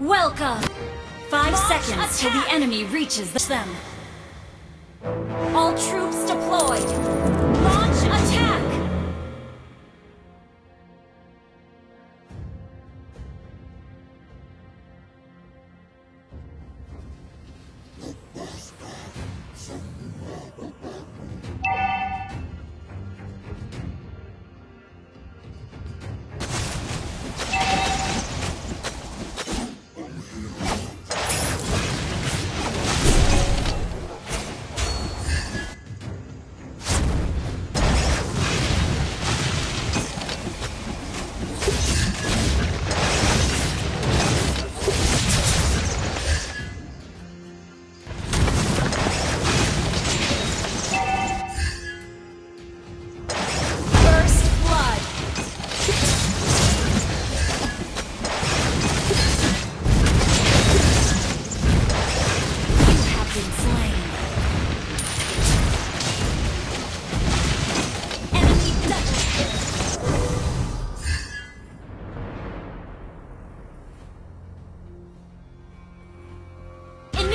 Welcome! Five Launch seconds attack. till the enemy reaches them. All troops deployed! Launch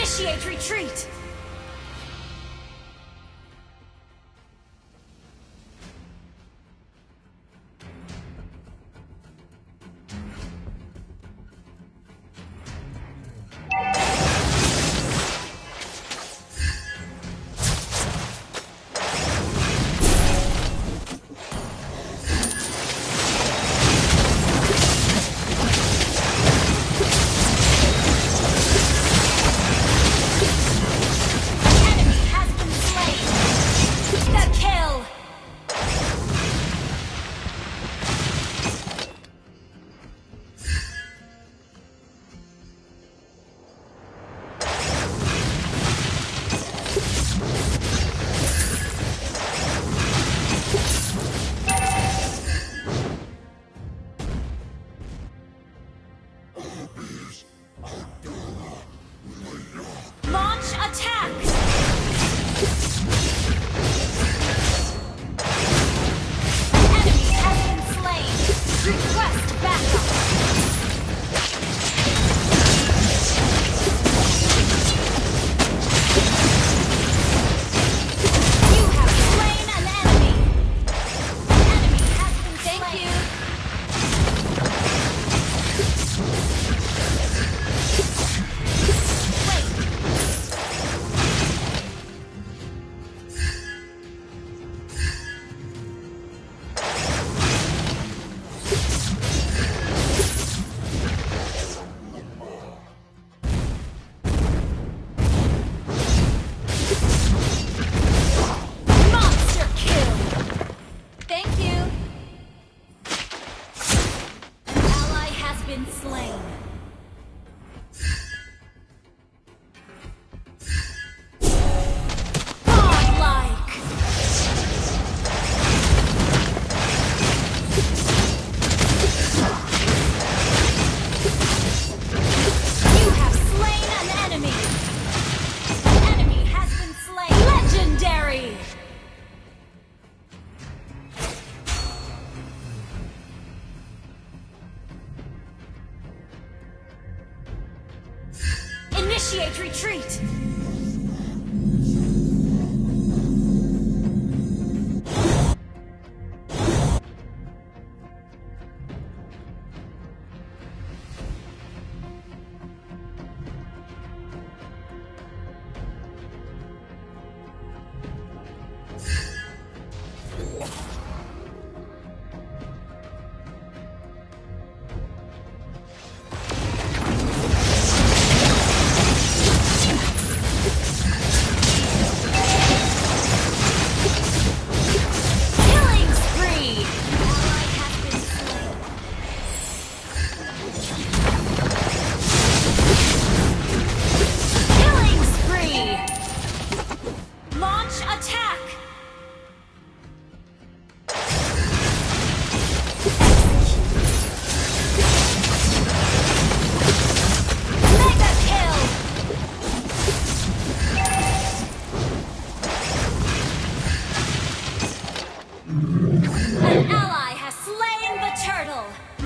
Initiate retreat! Initiate retreat!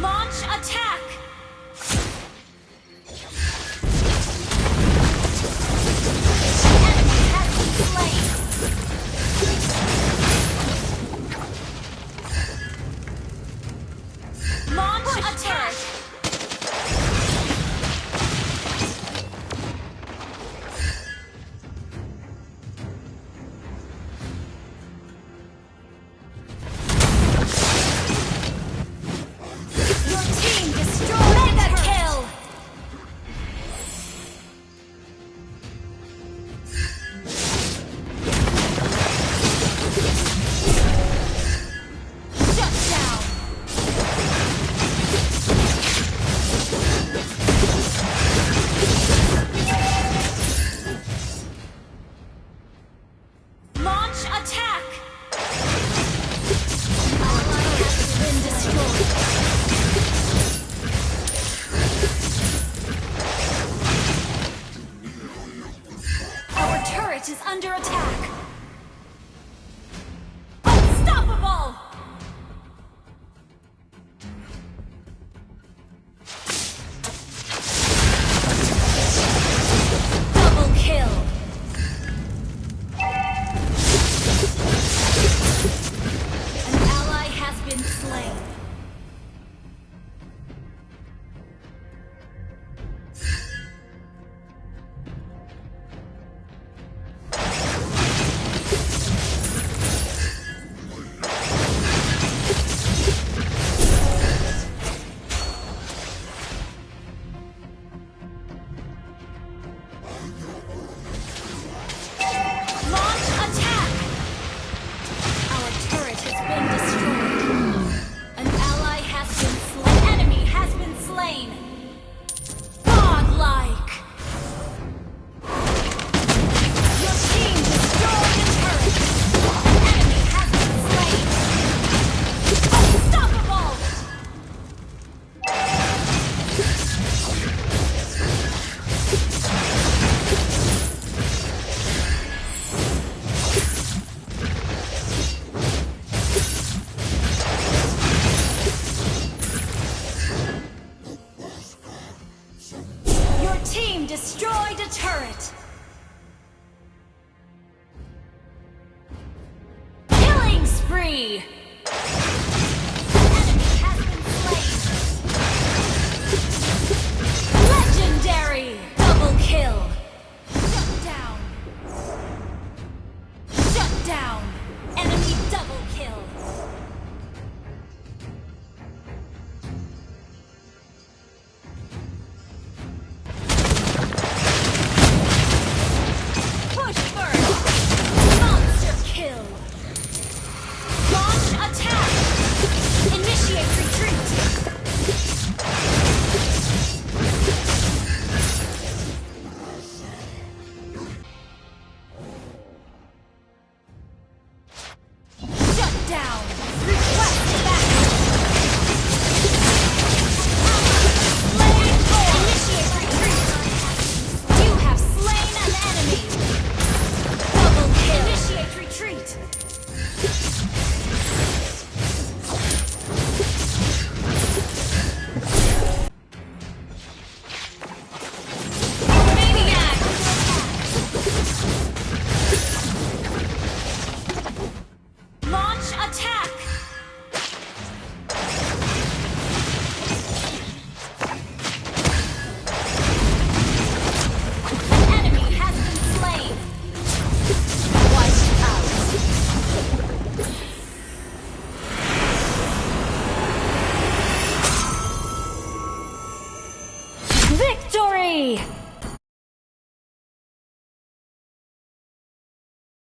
Launch attack! turret is under attack. enemy! Legendary! Double kill! Shut down! Shut down! Enemy double kill!